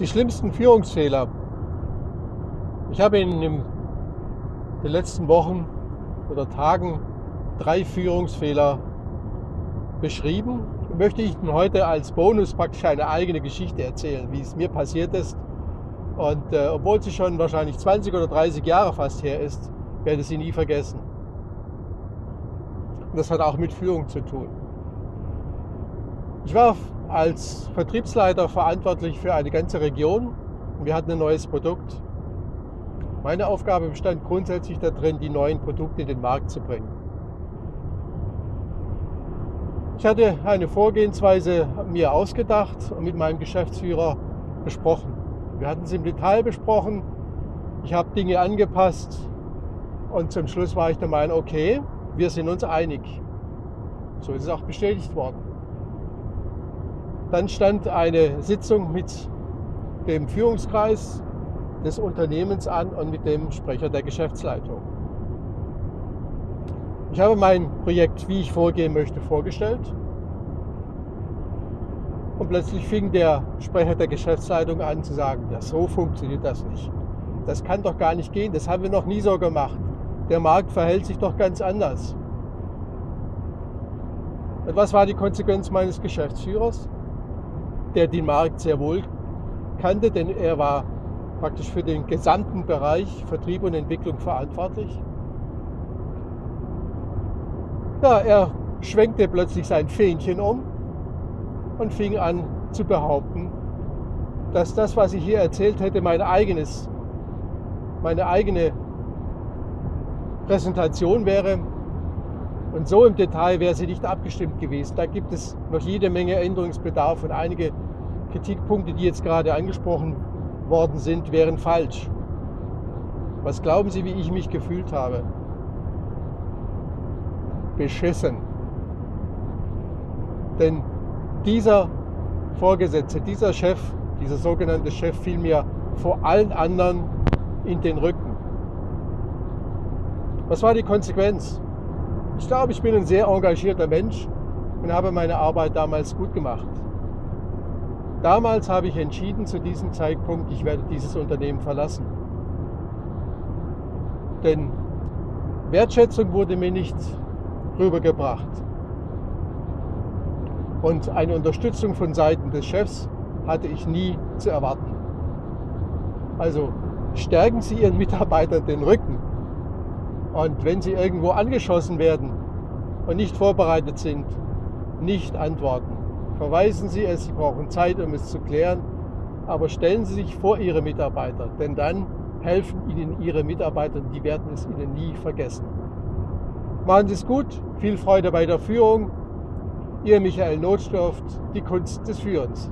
Die schlimmsten Führungsfehler. Ich habe in den letzten Wochen oder Tagen drei Führungsfehler beschrieben. Möchte ich Ihnen heute als Bonus praktisch eine eigene Geschichte erzählen, wie es mir passiert ist. Und äh, obwohl sie schon wahrscheinlich 20 oder 30 Jahre fast her ist, werde ich sie nie vergessen. Und das hat auch mit Führung zu tun. Ich war als Vertriebsleiter verantwortlich für eine ganze Region und wir hatten ein neues Produkt. Meine Aufgabe bestand grundsätzlich darin, die neuen Produkte in den Markt zu bringen. Ich hatte eine Vorgehensweise mir ausgedacht und mit meinem Geschäftsführer besprochen. Wir hatten es im Detail besprochen. Ich habe Dinge angepasst und zum Schluss war ich der Meinung, okay, wir sind uns einig. So ist es auch bestätigt worden. Dann stand eine Sitzung mit dem Führungskreis des Unternehmens an und mit dem Sprecher der Geschäftsleitung. Ich habe mein Projekt, wie ich vorgehen möchte, vorgestellt. Und plötzlich fing der Sprecher der Geschäftsleitung an zu sagen, ja, so funktioniert das nicht. Das kann doch gar nicht gehen, das haben wir noch nie so gemacht. Der Markt verhält sich doch ganz anders. Und was war die Konsequenz meines Geschäftsführers? Der den Markt sehr wohl kannte, denn er war praktisch für den gesamten Bereich Vertrieb und Entwicklung verantwortlich. Ja, er schwenkte plötzlich sein Fähnchen um und fing an zu behaupten, dass das, was ich hier erzählt hätte, mein eigenes, meine eigene Präsentation wäre. Und so im Detail wäre sie nicht abgestimmt gewesen. Da gibt es noch jede Menge Änderungsbedarf und einige Kritikpunkte, die jetzt gerade angesprochen worden sind, wären falsch. Was glauben Sie, wie ich mich gefühlt habe? Beschissen. Denn dieser Vorgesetzte, dieser Chef, dieser sogenannte Chef fiel mir vor allen anderen in den Rücken. Was war die Konsequenz? Ich glaube, ich bin ein sehr engagierter Mensch und habe meine Arbeit damals gut gemacht. Damals habe ich entschieden zu diesem Zeitpunkt, ich werde dieses Unternehmen verlassen. Denn Wertschätzung wurde mir nicht rübergebracht. Und eine Unterstützung von Seiten des Chefs hatte ich nie zu erwarten. Also stärken Sie Ihren Mitarbeitern den Rücken. Und wenn sie irgendwo angeschossen werden und nicht vorbereitet sind, nicht antworten. Verweisen Sie es, Sie brauchen Zeit, um es zu klären, aber stellen Sie sich vor Ihre Mitarbeiter, denn dann helfen Ihnen Ihre Mitarbeiter und die werden es Ihnen nie vergessen. Machen Sie es gut, viel Freude bei der Führung. Ihr Michael Notstoft, die Kunst des Führens.